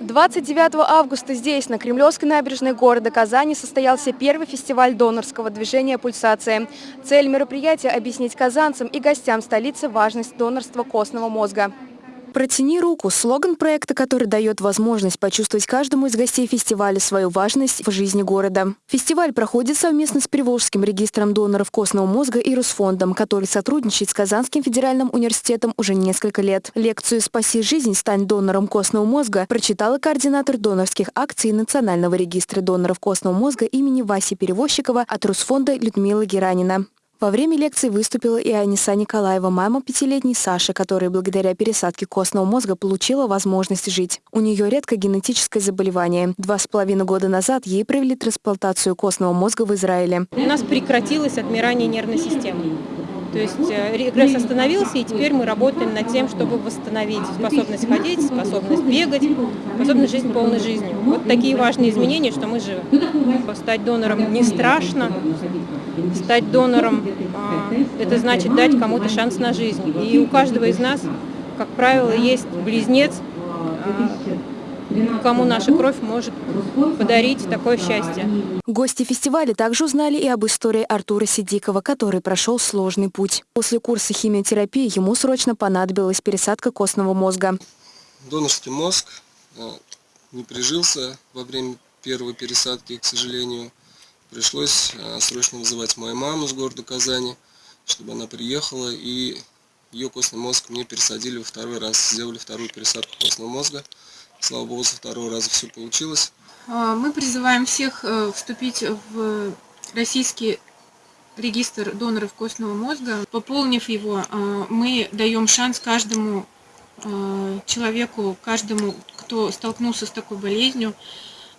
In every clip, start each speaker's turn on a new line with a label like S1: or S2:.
S1: 29 августа здесь, на Кремлевской набережной города Казани, состоялся первый фестиваль донорского движения «Пульсация». Цель мероприятия – объяснить казанцам и гостям столицы важность донорства костного мозга. «Протяни руку» – слоган проекта, который дает возможность почувствовать каждому из гостей фестиваля свою важность в жизни города. Фестиваль проходит совместно с Приволжским регистром доноров костного мозга и Русфондом, который сотрудничает с Казанским федеральным университетом уже несколько лет. Лекцию «Спаси жизнь, стань донором костного мозга» прочитала координатор донорских акций Национального регистра доноров костного мозга имени Васи Перевозчикова от Русфонда Людмила Геранина. Во время лекции выступила и Аниса Николаева, мама пятилетней Саши, которая благодаря пересадке костного мозга получила возможность жить. У нее редкое генетическое заболевание. Два с половиной года назад ей провели трансплантацию костного мозга в Израиле.
S2: У нас прекратилось отмирание нервной системы. То есть э, регресс остановился, и теперь мы работаем над тем, чтобы восстановить способность ходить, способность бегать, способность жить полной жизнью. Вот такие важные изменения, что мы живы. Стать донором не страшно, стать донором а, – это значит дать кому-то шанс на жизнь. И у каждого из нас, как правило, есть близнец, а, кому наша кровь может подарить такое счастье.
S1: Гости фестиваля также узнали и об истории Артура Сидикова, который прошел сложный путь. После курса химиотерапии ему срочно понадобилась пересадка костного мозга.
S3: Донорский мозг э, не прижился во время первой пересадки, к сожалению. Пришлось э, срочно вызывать мою маму с города Казани, чтобы она приехала и ее костный мозг мне пересадили во второй раз. Сделали вторую пересадку костного мозга. Слава Богу, со второго раза все получилось.
S4: А, мы призываем всех э, вступить в российский регистр доноров костного мозга. Пополнив его, а, мы даем шанс каждому человеку, каждому, кто столкнулся с такой болезнью,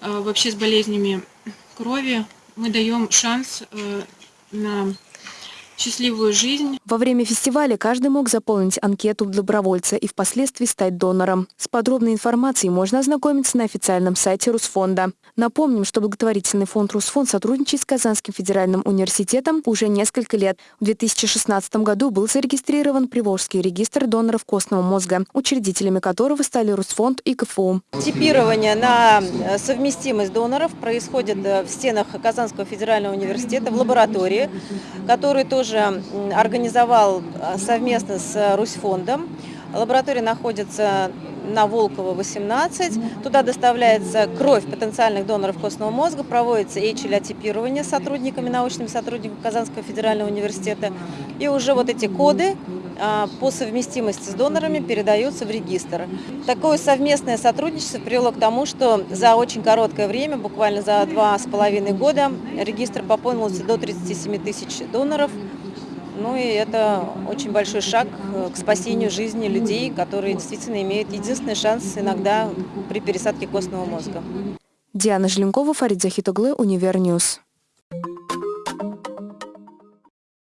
S4: вообще с болезнями крови, мы даем шанс э, на счастливую жизнь.
S1: Во время фестиваля каждый мог заполнить анкету добровольца и впоследствии стать донором. С подробной информацией можно ознакомиться на официальном сайте Русфонда. Напомним, что благотворительный фонд Русфонд сотрудничает с Казанским федеральным университетом уже несколько лет. В 2016 году был зарегистрирован Приволжский регистр доноров костного мозга, учредителями которого стали Русфонд и КФУ.
S5: Типирование на совместимость доноров происходит в стенах Казанского федерального университета в лаборатории, который тоже тоже организовал а, совместно с Русьфондом. Лаборатория находится на Волкова, 18. Туда доставляется кровь потенциальных доноров костного мозга, проводится HLA-типирование сотрудниками, научными сотрудниками Казанского федерального университета. И уже вот эти коды а, по совместимости с донорами передаются в регистр. Такое совместное сотрудничество привело к тому, что за очень короткое время, буквально за два с половиной года, регистр пополнился до 37 тысяч доноров. Ну и это очень большой шаг э, к спасению жизни людей, которые действительно имеют единственный шанс иногда при пересадке костного мозга.
S1: Диана Желенкова, Фарид Захитоглы, Универ News.